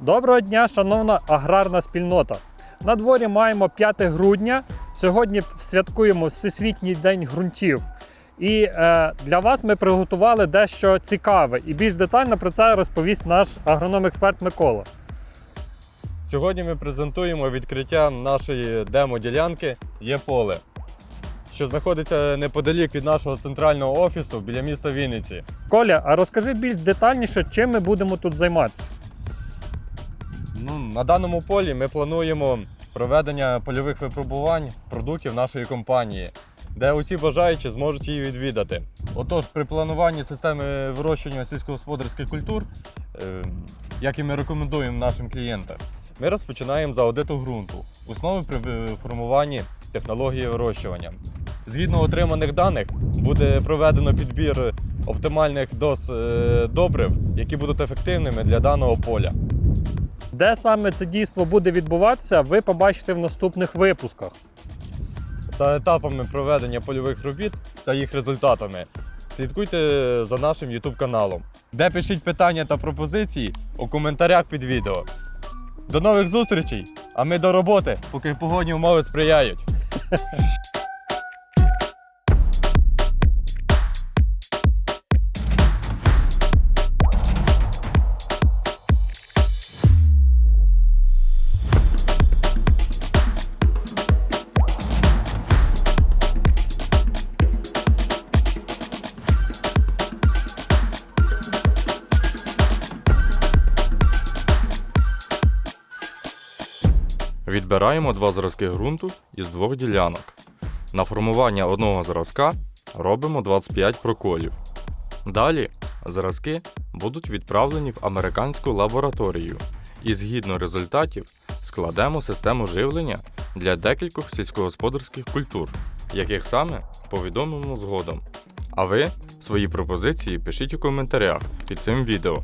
Доброго дня, шановна аграрна спільнота. На дворі маємо 5 грудня. Сьогодні святкуємо Всесвітній день ґрунтів. І е, для вас ми приготували дещо цікаве. І більш детально про це розповість наш агроном-експерт Микола. Сьогодні ми презентуємо відкриття нашої демо-ділянки Є поле, що знаходиться неподалік від нашого центрального офісу біля міста Вінниці. Коля, а розкажи більш детальніше, чим ми будемо тут займатися. Ну, на даному полі ми плануємо проведення польових випробувань продуктів нашої компанії, де усі бажаючі зможуть її відвідати. Отож, при плануванні системи вирощування сільськогосподарських культур, е, як і ми рекомендуємо нашим клієнтам, ми розпочинаємо з аудиту ґрунту, основи при формуванні технології вирощування. Згідно отриманих даних, буде проведено підбір оптимальних доз е, добрив, які будуть ефективними для даного поля. Де саме це дійство буде відбуватися, ви побачите в наступних випусках. За етапами проведення польових робіт та їх результатами слідкуйте за нашим YouTube каналом, де пишіть питання та пропозиції у коментарях під відео. До нових зустрічей! А ми до роботи, поки погодні умови сприяють. Відбираємо два зразки ґрунту із двох ділянок. На формування одного зразка робимо 25 проколів. Далі зразки будуть відправлені в американську лабораторію і згідно результатів складемо систему живлення для декількох сільськогосподарських культур, яких саме повідомимо згодом. А ви свої пропозиції пишіть у коментарях під цим відео.